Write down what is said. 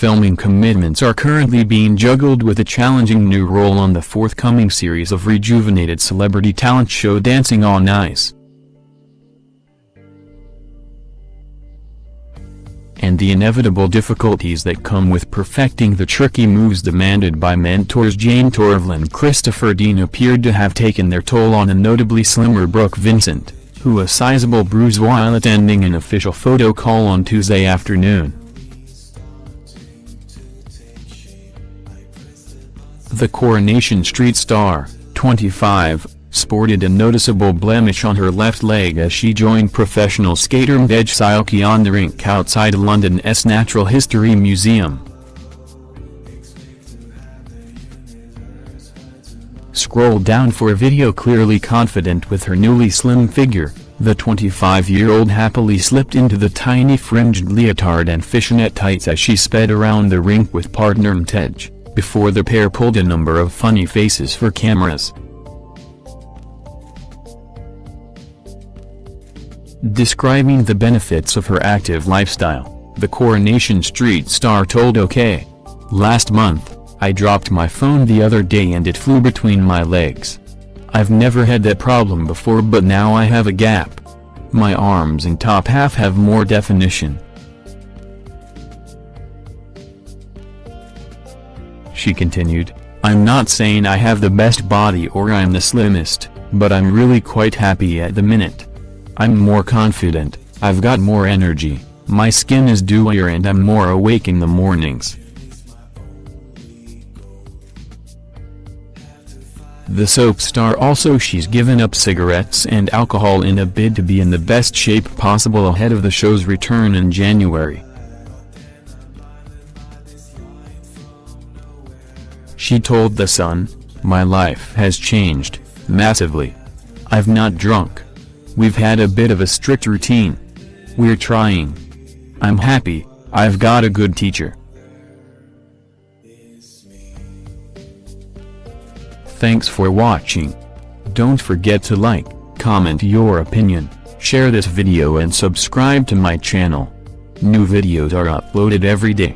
filming commitments are currently being juggled with a challenging new role on the forthcoming series of rejuvenated celebrity talent show Dancing on Ice. and the inevitable difficulties that come with perfecting the tricky moves demanded by mentors Jayne Torvill and Christopher Dean appeared to have taken their toll on a notably slimmer Brooke Vincent, who a sizable bruise while attending an official photo call on Tuesday afternoon. The Coronation Street star, 25, sported a noticeable blemish on her left leg as she joined professional skater Matej Silecky on the rink outside London's Natural History Museum. Scroll down for a video clearly confident with her newly slim figure, the 25-year-old happily slipped into the tiny fringed leotard and fishnet tights as she sped around the rink with partner Matej, before the pair pulled a number of funny faces for cameras. Describing the benefits of her active lifestyle, the Coronation Street star told OK. Last month, I dropped my phone the other day and it flew between my legs. I've never had that problem before but now I have a gap. My arms and top half have more definition. She continued, I'm not saying I have the best body or I'm the slimmest, but I'm really quite happy at the minute. I'm more confident, I've got more energy, my skin is dewier and I'm more awake in the mornings. The soap star also she's given up cigarettes and alcohol in a bid to be in the best shape possible ahead of the show's return in January. She told The Sun, My life has changed, massively. I've not drunk. We've had a bit of a strict routine. We're trying. I'm happy, I've got a good teacher. Thanks for watching. Don't forget to like, comment your opinion, share this video and subscribe to my channel. New videos are uploaded every day.